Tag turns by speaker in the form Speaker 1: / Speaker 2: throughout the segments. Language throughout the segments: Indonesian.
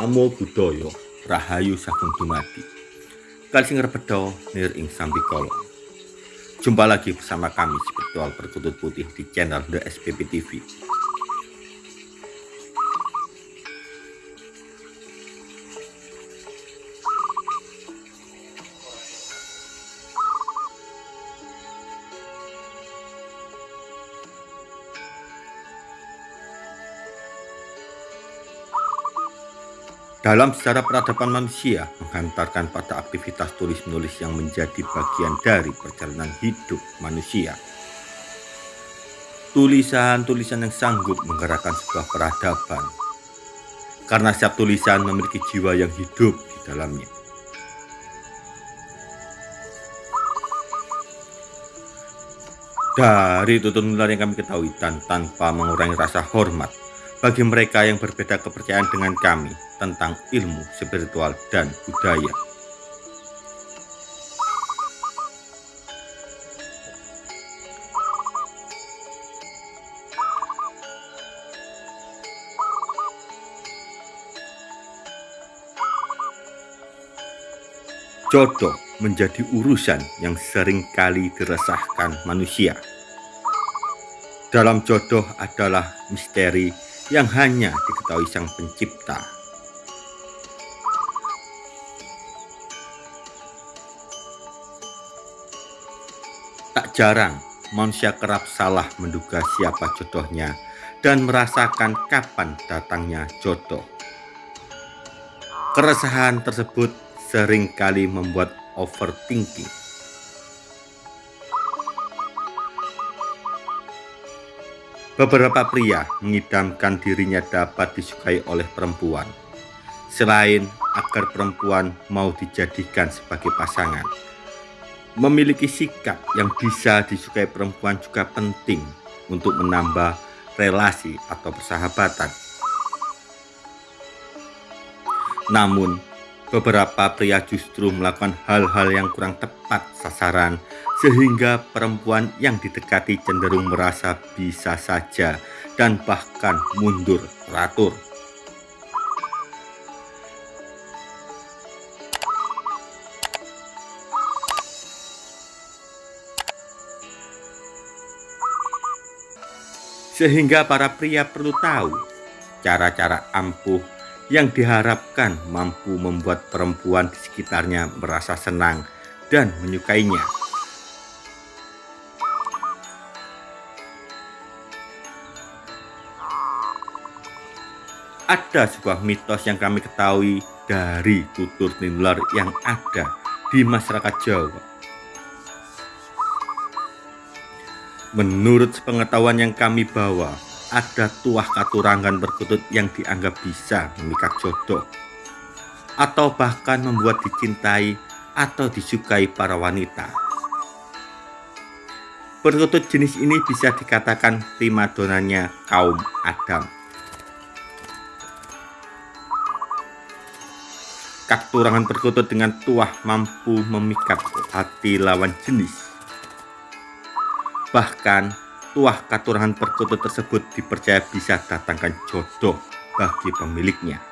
Speaker 1: Namo Buddhaya Rahayu Sagung Dumadi. Kalsing Rebedo Nir Ing Sambikolo Jumpa lagi bersama kami Spiritual Perkutut Putih di channel The SPP TV Dalam sejarah peradaban manusia menghantarkan pada aktivitas tulis-menulis yang menjadi bagian dari perjalanan hidup manusia. Tulisan-tulisan yang sanggup menggerakkan sebuah peradaban. Karena setiap tulisan memiliki jiwa yang hidup di dalamnya. Dari tutur nular yang kami ketahui dan tanpa mengurangi rasa hormat bagi mereka yang berbeda kepercayaan dengan kami tentang ilmu spiritual dan budaya. Jodoh menjadi urusan yang sering kali diresahkan manusia. Dalam jodoh adalah misteri yang hanya diketahui sang pencipta. Tak jarang manusia kerap salah menduga siapa jodohnya dan merasakan kapan datangnya jodoh. Keresahan tersebut sering kali membuat overthinking Beberapa pria mengidamkan dirinya dapat disukai oleh perempuan, selain agar perempuan mau dijadikan sebagai pasangan. Memiliki sikap yang bisa disukai perempuan juga penting untuk menambah relasi atau persahabatan. Namun, beberapa pria justru melakukan hal-hal yang kurang tepat sasaran sehingga perempuan yang didekati cenderung merasa bisa saja dan bahkan mundur teratur. Sehingga para pria perlu tahu cara-cara ampuh yang diharapkan mampu membuat perempuan di sekitarnya merasa senang dan menyukainya. Ada sebuah mitos yang kami ketahui dari tutur tinular yang ada di masyarakat Jawa. Menurut pengetahuan yang kami bawa, ada tuah katurangan berkutut yang dianggap bisa memikat jodoh atau bahkan membuat dicintai atau disukai para wanita. Perkutut jenis ini bisa dikatakan primadonanya kaum Adam Katurangan perkutut dengan tuah mampu memikat hati lawan jenis. Bahkan, tuah katurangan perkutut tersebut dipercaya bisa datangkan jodoh bagi pemiliknya.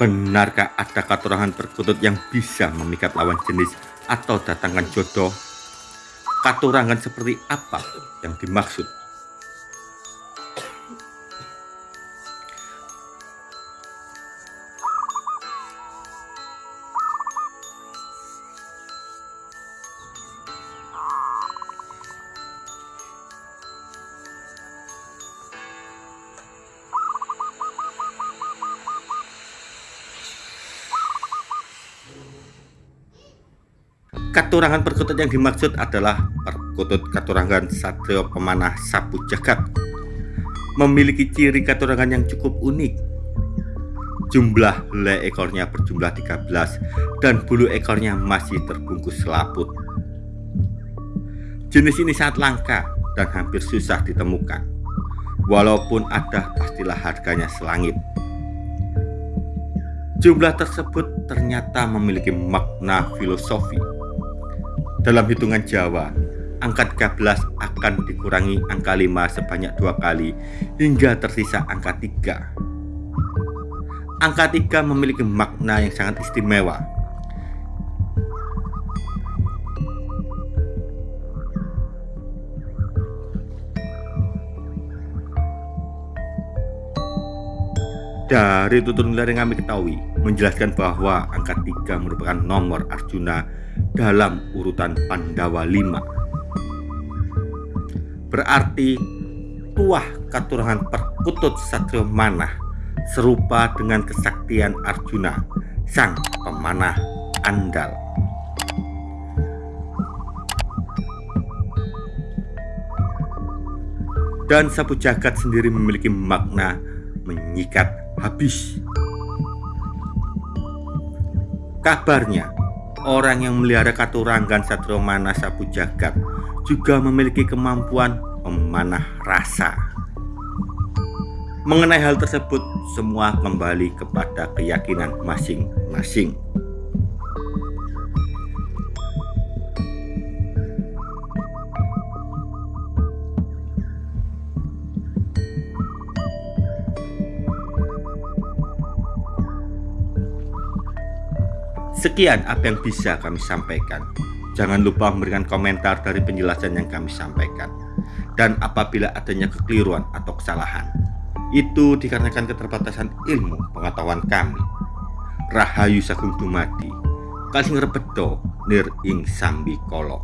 Speaker 1: Benarkah ada katurangan perkutut yang bisa memikat lawan jenis atau datangkan jodoh? Katurangan seperti apa yang dimaksud? Katurangan perkutut yang dimaksud adalah perkutut katurangan satrio pemanah sapu jagat. Memiliki ciri katurangan yang cukup unik. Jumlah helai ekornya berjumlah 13 dan bulu ekornya masih terbungkus selaput. Jenis ini sangat langka dan hampir susah ditemukan. Walaupun ada pastilah harganya selangit. Jumlah tersebut ternyata memiliki makna filosofi dalam hitungan Jawa, angka 13 akan dikurangi angka 5 sebanyak dua kali hingga tersisa angka 3. Angka 3 memiliki makna yang sangat istimewa. Dari tutur nilai yang kami ketahui, menjelaskan bahwa angka 3 merupakan nomor Arjuna dalam urutan Pandawa 5. Berarti tuah katurangan perkutut Satrio Manah serupa dengan kesaktian Arjuna, sang pemanah andal. Dan sapu jagat sendiri memiliki makna menyikat habis. Kabarnya, orang yang melihara Katuranggan Satrio Mana Sapu Jagat juga memiliki kemampuan memanah rasa. Mengenai hal tersebut, semua kembali kepada keyakinan masing-masing. Sekian apa yang bisa kami sampaikan. Jangan lupa memberikan komentar dari penjelasan yang kami sampaikan dan apabila adanya kekeliruan atau kesalahan. Itu dikarenakan keterbatasan ilmu pengetahuan kami. Rahayu Sagung Dumadi, Kalsing Rebedo, Nir Ing Sambi Kolok.